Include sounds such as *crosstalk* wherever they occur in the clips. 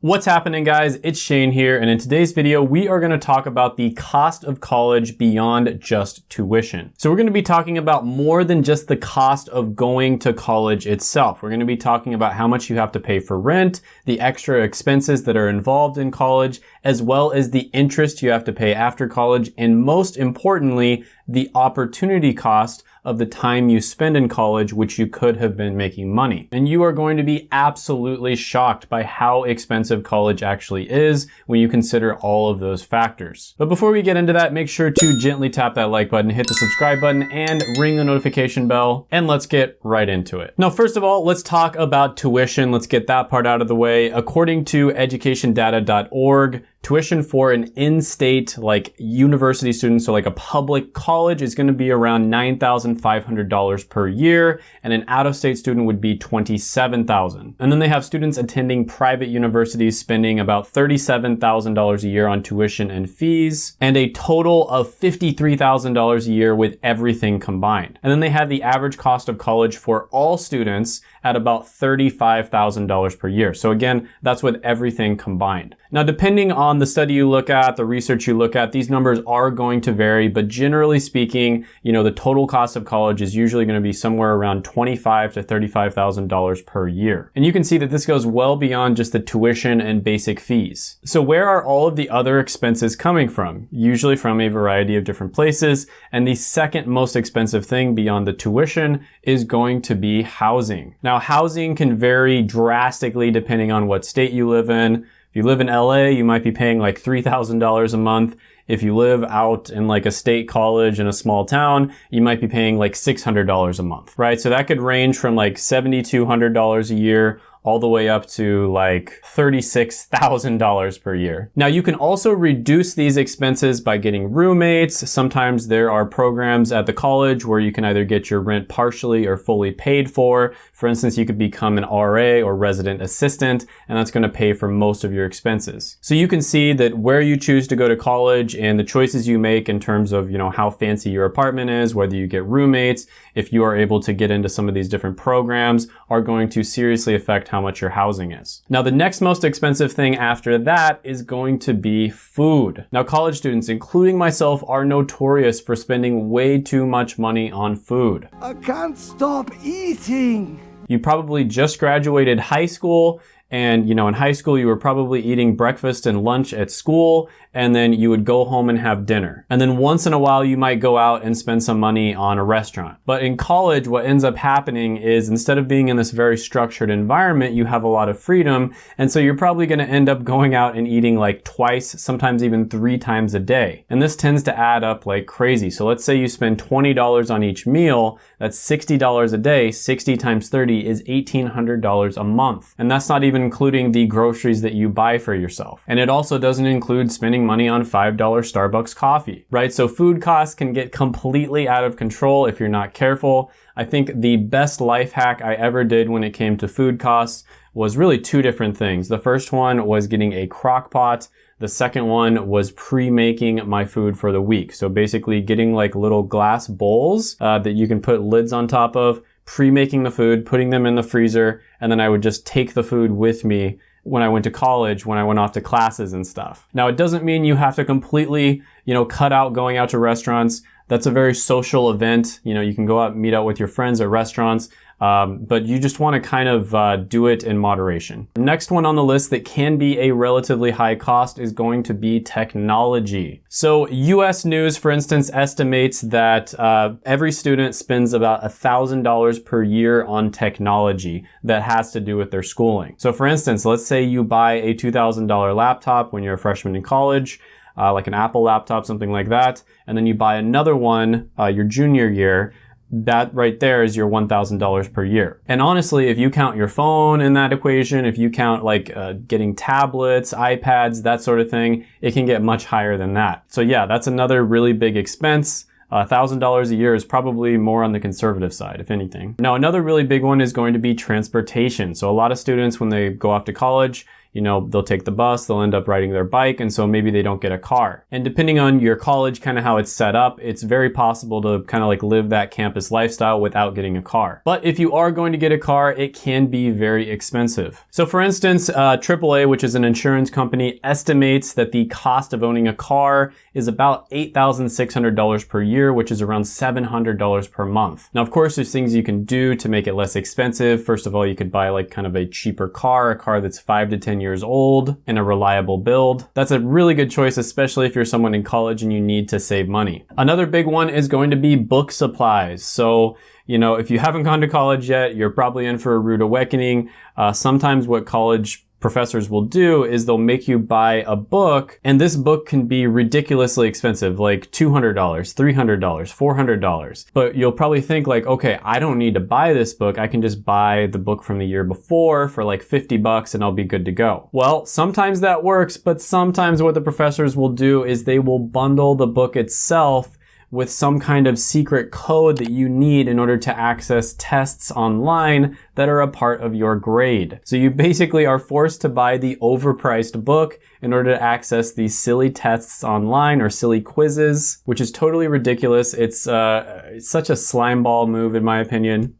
What's happening guys? It's Shane here and in today's video we are going to talk about the cost of college beyond just tuition. So we're going to be talking about more than just the cost of going to college itself. We're going to be talking about how much you have to pay for rent, the extra expenses that are involved in college, as well as the interest you have to pay after college, and most importantly, the opportunity cost of the time you spend in college, which you could have been making money. And you are going to be absolutely shocked by how expensive college actually is when you consider all of those factors. But before we get into that, make sure to gently tap that like button, hit the subscribe button, and ring the notification bell, and let's get right into it. Now, first of all, let's talk about tuition. Let's get that part out of the way. According to educationdata.org, tuition for an in-state like university student, so like a public college is gonna be around $9,500 per year, and an out-of-state student would be 27,000. And then they have students attending private universities spending about $37,000 a year on tuition and fees, and a total of $53,000 a year with everything combined. And then they have the average cost of college for all students at about $35,000 per year. So again, that's with everything combined. Now, depending on the study you look at, the research you look at, these numbers are going to vary, but generally speaking, you know, the total cost of college is usually going to be somewhere around 25 to $35,000 per year. And you can see that this goes well beyond just the tuition and basic fees. So where are all of the other expenses coming from? Usually from a variety of different places. And the second most expensive thing beyond the tuition is going to be housing. Now, housing can vary drastically depending on what state you live in. If you live in LA, you might be paying like $3,000 a month. If you live out in like a state college in a small town, you might be paying like $600 a month, right? So that could range from like $7,200 a year all the way up to like $36,000 per year. Now you can also reduce these expenses by getting roommates. Sometimes there are programs at the college where you can either get your rent partially or fully paid for. For instance, you could become an RA or resident assistant, and that's gonna pay for most of your expenses. So you can see that where you choose to go to college and the choices you make in terms of, you know, how fancy your apartment is, whether you get roommates, if you are able to get into some of these different programs are going to seriously affect how much your housing is. Now, the next most expensive thing after that is going to be food. Now, college students, including myself, are notorious for spending way too much money on food. I can't stop eating. You probably just graduated high school and, you know, in high school, you were probably eating breakfast and lunch at school, and then you would go home and have dinner. And then once in a while, you might go out and spend some money on a restaurant. But in college, what ends up happening is instead of being in this very structured environment, you have a lot of freedom. And so you're probably going to end up going out and eating like twice, sometimes even three times a day. And this tends to add up like crazy. So let's say you spend $20 on each meal. That's $60 a day. 60 times 30 is $1,800 a month. And that's not even including the groceries that you buy for yourself. And it also doesn't include spending money on $5 Starbucks coffee, right? So food costs can get completely out of control if you're not careful. I think the best life hack I ever did when it came to food costs was really two different things. The first one was getting a crock pot. The second one was pre-making my food for the week. So basically getting like little glass bowls uh, that you can put lids on top of, pre-making the food, putting them in the freezer, and then I would just take the food with me when I went to college, when I went off to classes and stuff. Now, it doesn't mean you have to completely, you know, cut out going out to restaurants. That's a very social event. You know, you can go out meet out with your friends at restaurants. Um, but you just want to kind of uh, do it in moderation. Next one on the list that can be a relatively high cost is going to be technology. So US News, for instance, estimates that uh, every student spends about $1,000 per year on technology that has to do with their schooling. So for instance, let's say you buy a $2,000 laptop when you're a freshman in college, uh, like an Apple laptop, something like that, and then you buy another one uh, your junior year, that right there is your $1,000 per year. And honestly, if you count your phone in that equation, if you count like uh, getting tablets, iPads, that sort of thing, it can get much higher than that. So yeah, that's another really big expense. $1,000 a year is probably more on the conservative side, if anything. Now, another really big one is going to be transportation. So a lot of students, when they go off to college, you know, they'll take the bus, they'll end up riding their bike, and so maybe they don't get a car. And depending on your college, kind of how it's set up, it's very possible to kind of like live that campus lifestyle without getting a car. But if you are going to get a car, it can be very expensive. So for instance, uh, AAA, which is an insurance company, estimates that the cost of owning a car is about $8,600 per year, which is around $700 per month. Now, of course, there's things you can do to make it less expensive. First of all, you could buy like kind of a cheaper car, a car that's five to 10 years old and a reliable build. That's a really good choice, especially if you're someone in college and you need to save money. Another big one is going to be book supplies. So you know, if you haven't gone to college yet, you're probably in for a rude awakening. Uh, sometimes what college professors will do is they'll make you buy a book and this book can be ridiculously expensive, like $200, $300, $400. But you'll probably think like, okay, I don't need to buy this book. I can just buy the book from the year before for like 50 bucks and I'll be good to go. Well, sometimes that works, but sometimes what the professors will do is they will bundle the book itself with some kind of secret code that you need in order to access tests online that are a part of your grade. So you basically are forced to buy the overpriced book in order to access these silly tests online or silly quizzes, which is totally ridiculous. It's, uh, it's such a slimeball move in my opinion.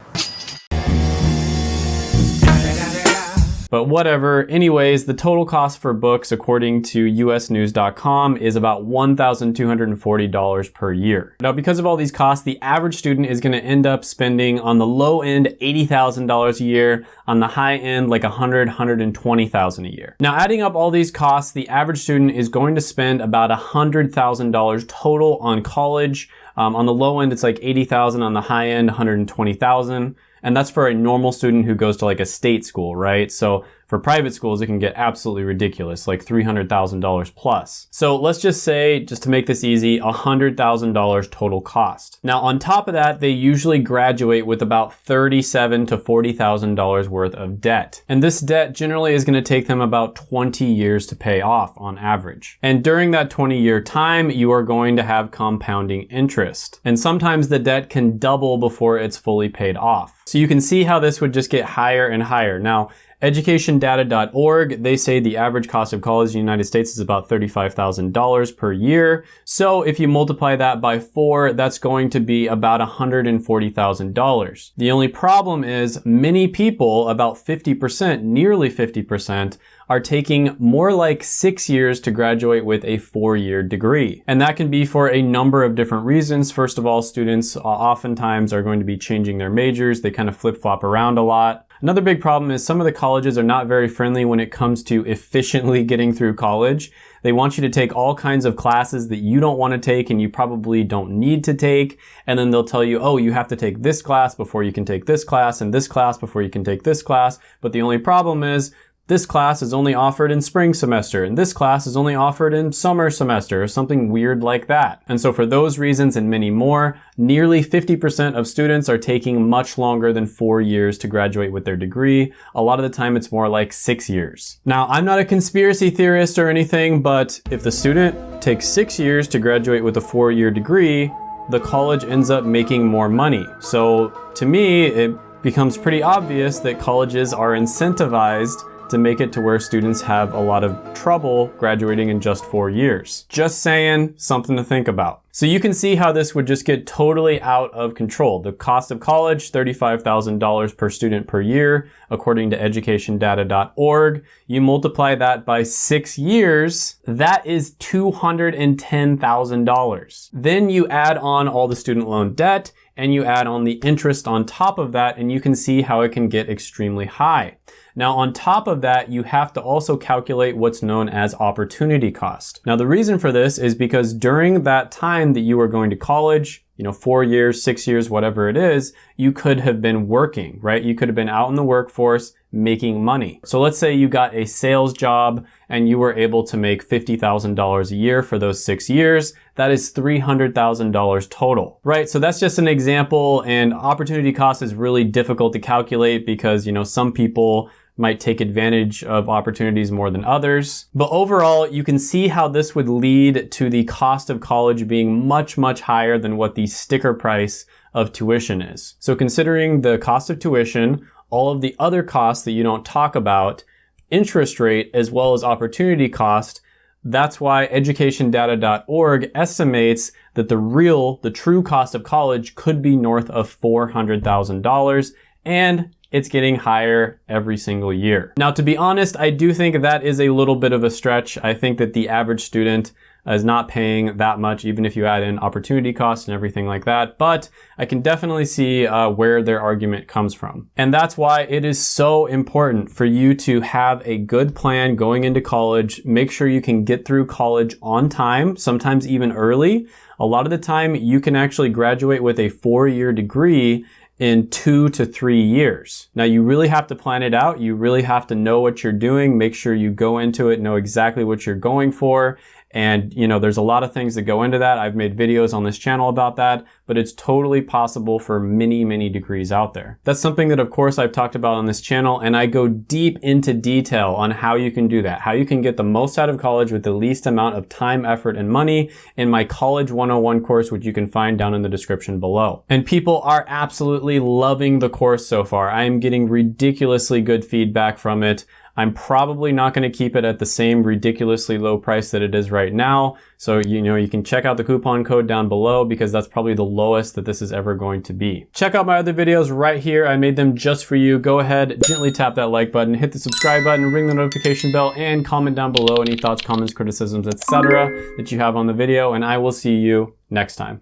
But whatever. Anyways, the total cost for books, according to usnews.com, is about $1,240 per year. Now, because of all these costs, the average student is going to end up spending on the low end $80,000 a year, on the high end like $100,000, $120,000 a year. Now, adding up all these costs, the average student is going to spend about $100,000 total on college. Um, on the low end, it's like 80,000. On the high end, 120,000. And that's for a normal student who goes to like a state school, right? So for private schools, it can get absolutely ridiculous, like $300,000 plus. So let's just say, just to make this easy, $100,000 total cost. Now, on top of that, they usually graduate with about $37 to $40,000 worth of debt. And this debt generally is gonna take them about 20 years to pay off on average. And during that 20 year time, you are going to have compounding interest. And sometimes the debt can double before it's fully paid off. So you can see how this would just get higher and higher. Now, Educationdata.org, they say the average cost of college in the United States is about $35,000 per year. So if you multiply that by four, that's going to be about $140,000. The only problem is many people, about 50%, nearly 50%, are taking more like six years to graduate with a four-year degree. And that can be for a number of different reasons. First of all, students uh, oftentimes are going to be changing their majors. They kind of flip-flop around a lot. Another big problem is some of the colleges are not very friendly when it comes to efficiently *laughs* getting through college. They want you to take all kinds of classes that you don't want to take and you probably don't need to take. And then they'll tell you, oh, you have to take this class before you can take this class and this class before you can take this class. But the only problem is this class is only offered in spring semester, and this class is only offered in summer semester, or something weird like that. And so for those reasons and many more, nearly 50% of students are taking much longer than four years to graduate with their degree. A lot of the time it's more like six years. Now, I'm not a conspiracy theorist or anything, but if the student takes six years to graduate with a four-year degree, the college ends up making more money. So to me, it becomes pretty obvious that colleges are incentivized to make it to where students have a lot of trouble graduating in just four years. Just saying, something to think about. So you can see how this would just get totally out of control. The cost of college, $35,000 per student per year, according to educationdata.org. You multiply that by six years, that is $210,000. Then you add on all the student loan debt and you add on the interest on top of that and you can see how it can get extremely high. Now on top of that, you have to also calculate what's known as opportunity cost. Now the reason for this is because during that time that you are going to college, you know, four years, six years, whatever it is, you could have been working, right? You could have been out in the workforce making money. So let's say you got a sales job and you were able to make $50,000 a year for those six years. That is $300,000 total, right? So that's just an example and opportunity cost is really difficult to calculate because, you know, some people might take advantage of opportunities more than others. But overall, you can see how this would lead to the cost of college being much, much higher than what the sticker price of tuition is. So considering the cost of tuition, all of the other costs that you don't talk about, interest rate as well as opportunity cost, that's why educationdata.org estimates that the real, the true cost of college could be north of $400,000 and it's getting higher every single year. Now, to be honest, I do think that is a little bit of a stretch. I think that the average student is not paying that much, even if you add in opportunity costs and everything like that. But I can definitely see uh, where their argument comes from. And that's why it is so important for you to have a good plan going into college. Make sure you can get through college on time, sometimes even early. A lot of the time, you can actually graduate with a four year degree in two to three years. Now you really have to plan it out. You really have to know what you're doing. Make sure you go into it, know exactly what you're going for, and, you know, there's a lot of things that go into that. I've made videos on this channel about that, but it's totally possible for many, many degrees out there. That's something that, of course, I've talked about on this channel, and I go deep into detail on how you can do that, how you can get the most out of college with the least amount of time, effort, and money in my College 101 course, which you can find down in the description below. And people are absolutely loving the course so far. I am getting ridiculously good feedback from it. I'm probably not going to keep it at the same ridiculously low price that it is right now. So, you know, you can check out the coupon code down below because that's probably the lowest that this is ever going to be. Check out my other videos right here. I made them just for you. Go ahead, gently tap that like button, hit the subscribe button, ring the notification bell, and comment down below any thoughts, comments, criticisms, etc. that you have on the video, and I will see you next time.